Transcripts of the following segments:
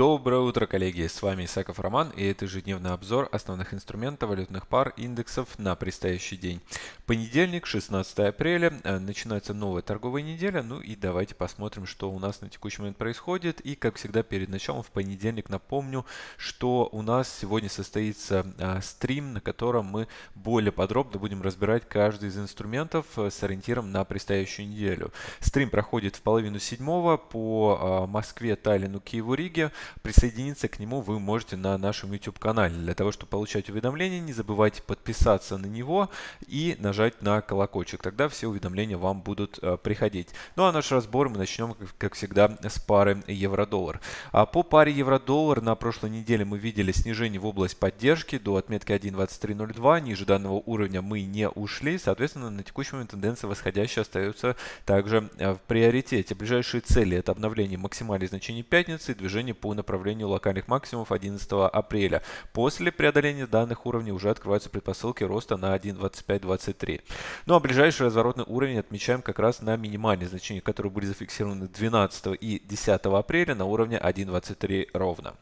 Доброе утро, коллеги! С вами Исаков Роман и это ежедневный обзор основных инструментов валютных пар индексов на предстоящий день. Понедельник, 16 апреля, э, начинается новая торговая неделя. Ну и давайте посмотрим, что у нас на текущий момент происходит. И как всегда перед началом в понедельник напомню, что у нас сегодня состоится а, стрим, на котором мы более подробно будем разбирать каждый из инструментов э, с ориентиром на предстоящую неделю. Стрим проходит в половину седьмого по Москве, Таллину, Киеву, Риге. Присоединиться к нему вы можете на нашем YouTube-канале. Для того, чтобы получать уведомления, не забывайте подписаться на него и нажать на колокольчик. Тогда все уведомления вам будут э, приходить. Ну а наш разбор мы начнем, как всегда, с пары евро-доллар. А по паре евро-доллар на прошлой неделе мы видели снижение в область поддержки до отметки 1.2302. Ниже данного уровня мы не ушли. Соответственно, на текущий момент тенденция восходящая остается также э, в приоритете. Ближайшие цели это обновление максимальных значений пятницы и движение по направлению локальных максимумов 11 апреля. После преодоления данных уровней уже открываются предпосылки роста на 1.2523. Ну а ближайший разворотный уровень отмечаем как раз на минимальные значения, которые были зафиксированы 12 и 10 апреля на уровне 1.23 ровно.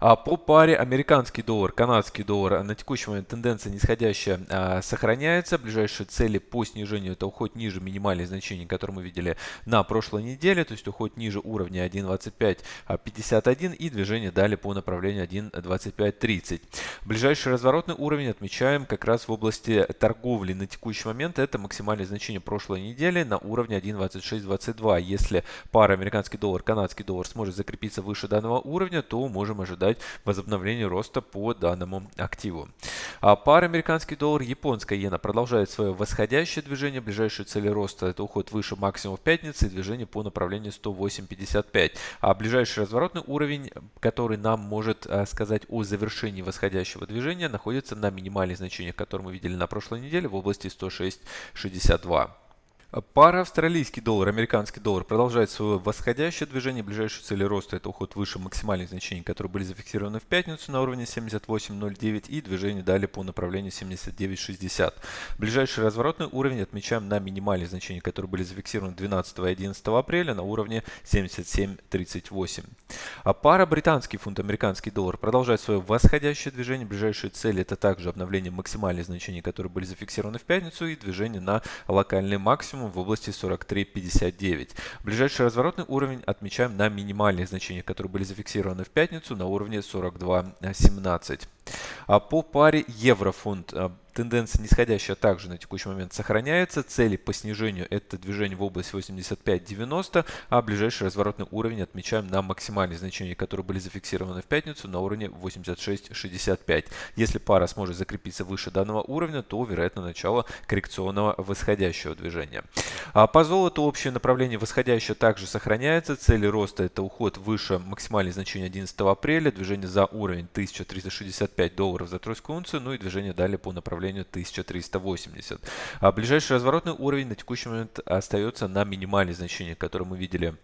А по паре американский доллар, канадский доллар на текущий момент тенденция нисходящая а, сохраняется. Ближайшие цели по снижению это уход ниже минимальных значений, которые мы видели на прошлой неделе, то есть уход ниже уровня 1.2551 и движение далее по направлению 1.2530. Ближайший разворотный уровень отмечаем как раз в области торговли на текущий момент. Это максимальное значение прошлой недели на уровне 1.2622. Если пара американский доллар, канадский доллар сможет закрепиться выше данного уровня, то можем ожидать ожидать возобновления роста по данному активу. А пара американский доллар, японская иена продолжает свое восходящее движение. Ближайшие цели роста это уход выше максимум в пятницы и движение по направлению 108.55. А ближайший разворотный уровень, который нам может а, сказать о завершении восходящего движения, находится на минимальных значениях, которые мы видели на прошлой неделе в области 106.62. Пара австралийский доллар, американский доллар продолжает свое восходящее движение. Ближайшие цели роста это уход выше максимальных значений, которые были зафиксированы в пятницу на уровне 78.09 и движение далее по направлению 79.60. Ближайший разворотный уровень отмечаем на минимальные значения, которые были зафиксированы 12 и 11 апреля на уровне 77.38. А пара британский фунт, американский доллар продолжает свое восходящее движение. Ближайшие цели это также обновление максимальных значений, которые были зафиксированы в пятницу и движение на локальный максимум максимум в области 43.59. Ближайший разворотный уровень отмечаем на минимальных значениях, которые были зафиксированы в пятницу на уровне 42.17. А по паре евро-фунт а, Тенденция нисходящая также на текущий момент сохраняется. Цели по снижению это движение в область 85-90, а ближайший разворотный уровень отмечаем на максимальные значения, которые были зафиксированы в пятницу на уровне 86-65. Если пара сможет закрепиться выше данного уровня, то вероятно начало коррекционного восходящего движения. А по золоту общее направление восходящее также сохраняется. Цели роста это уход выше максимальных значений 11 апреля, движение за уровень 1365 долларов за тройскую унцию, ну и движение далее по направлению направлению 1380. А ближайший разворотный уровень на текущий момент остается на минимальные значения, которые мы видели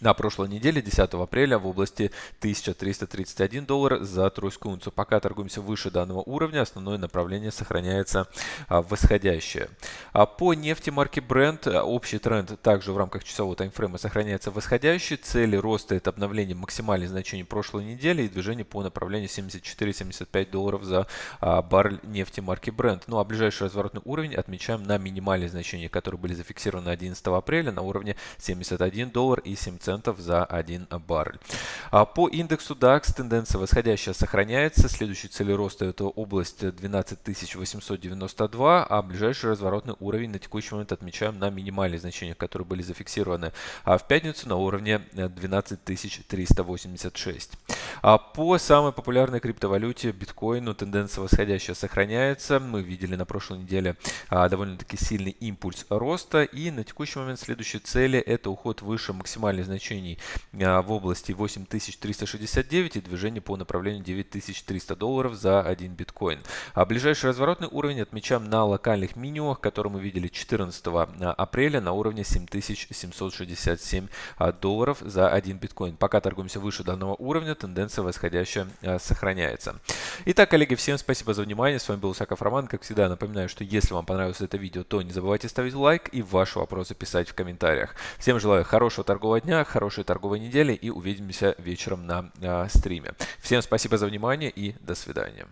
на прошлой неделе, 10 апреля, в области 1331 доллар за тройскую унцию. Пока торгуемся выше данного уровня, основное направление сохраняется а, восходящее. А по нефти марки Brent а, общий тренд также в рамках часового таймфрейма сохраняется восходящий. Цели роста это обновление максимальных значений прошлой недели и движение по направлению 74-75 долларов за а, баррель нефти марки Brent. Ну а ближайший разворотный уровень отмечаем на минимальные значения, которые были зафиксированы 11 апреля на уровне 71 доллар и 7 центов за 1 баррель. По индексу DAX тенденция восходящая сохраняется. Следующий цель роста это область 12892, а ближайший разворотный на текущий момент отмечаем на минимальные значения, которые были зафиксированы а в пятницу на уровне 12386. А по самой популярной криптовалюте биткоину тенденция восходящая сохраняется. Мы видели на прошлой неделе а, довольно-таки сильный импульс роста и на текущий момент следующие цели это уход выше максимальных значений в области 8369 и движение по направлению 9300 долларов за один биткоин. А ближайший разворотный уровень отмечаем на локальных минимумах, которые мы видели 14 а, апреля на уровне 7767 долларов за один биткоин. Пока торгуемся выше данного уровня, тенденция восходящая сохраняется. Итак, коллеги, всем спасибо за внимание. С вами был Саков Роман. Как всегда, напоминаю, что если вам понравилось это видео, то не забывайте ставить лайк и ваши вопросы писать в комментариях. Всем желаю хорошего торгового дня хорошей торговой недели и увидимся вечером на стриме. Всем спасибо за внимание и до свидания.